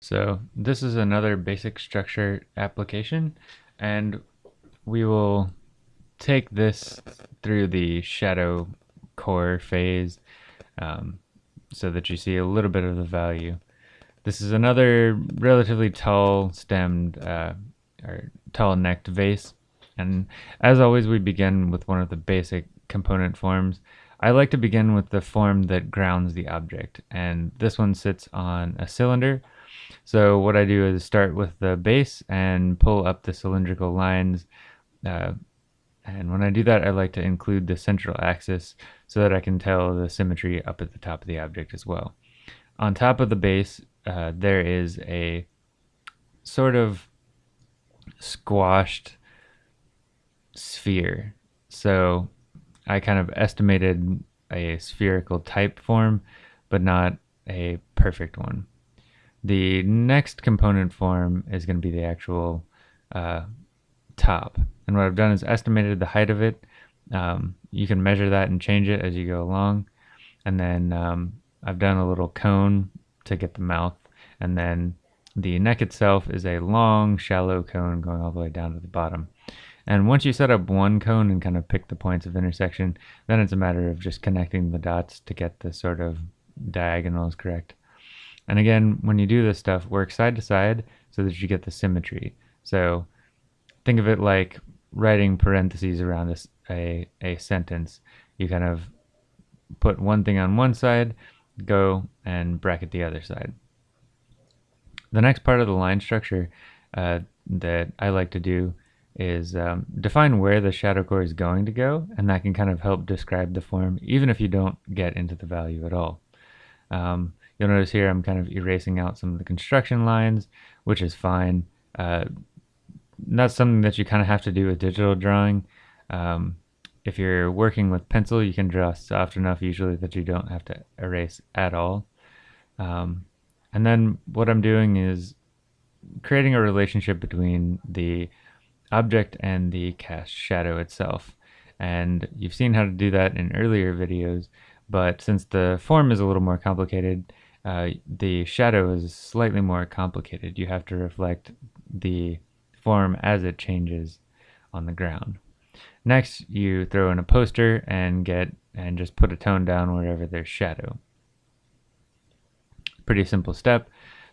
So this is another basic structure application and we will take this through the shadow core phase um, so that you see a little bit of the value. This is another relatively tall stemmed uh, or tall necked vase and as always we begin with one of the basic component forms. I like to begin with the form that grounds the object and this one sits on a cylinder so what I do is start with the base and pull up the cylindrical lines. Uh, and when I do that, I like to include the central axis so that I can tell the symmetry up at the top of the object as well. On top of the base, uh, there is a sort of squashed sphere. So I kind of estimated a spherical type form, but not a perfect one. The next component form is going to be the actual uh, top. And what I've done is estimated the height of it. Um, you can measure that and change it as you go along. And then um, I've done a little cone to get the mouth. And then the neck itself is a long, shallow cone going all the way down to the bottom. And once you set up one cone and kind of pick the points of intersection, then it's a matter of just connecting the dots to get the sort of diagonals correct. And again, when you do this stuff, work side to side so that you get the symmetry. So think of it like writing parentheses around a, a, a sentence. You kind of put one thing on one side, go and bracket the other side. The next part of the line structure uh, that I like to do is um, define where the shadow core is going to go, and that can kind of help describe the form, even if you don't get into the value at all. Um, You'll notice here I'm kind of erasing out some of the construction lines, which is fine. Uh, that's something that you kind of have to do with digital drawing. Um, if you're working with pencil, you can draw soft enough usually that you don't have to erase at all. Um, and then what I'm doing is creating a relationship between the object and the cast shadow itself. And you've seen how to do that in earlier videos, but since the form is a little more complicated, uh, the shadow is slightly more complicated. You have to reflect the form as it changes on the ground. Next, you throw in a poster and get and just put a tone down wherever there's shadow. Pretty simple step.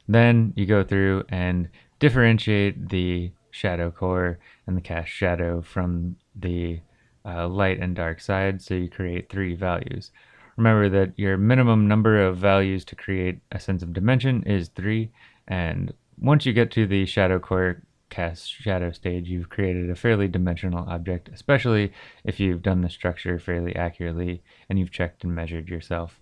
Then you go through and differentiate the shadow core and the cast shadow from the uh, light and dark side so you create three values. Remember that your minimum number of values to create a sense of dimension is 3, and once you get to the shadow core cast shadow stage, you've created a fairly dimensional object, especially if you've done the structure fairly accurately and you've checked and measured yourself.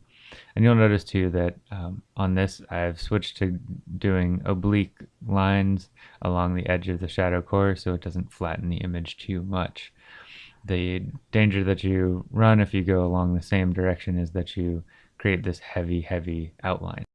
And you'll notice too that um, on this I've switched to doing oblique lines along the edge of the shadow core so it doesn't flatten the image too much the danger that you run if you go along the same direction is that you create this heavy, heavy outline.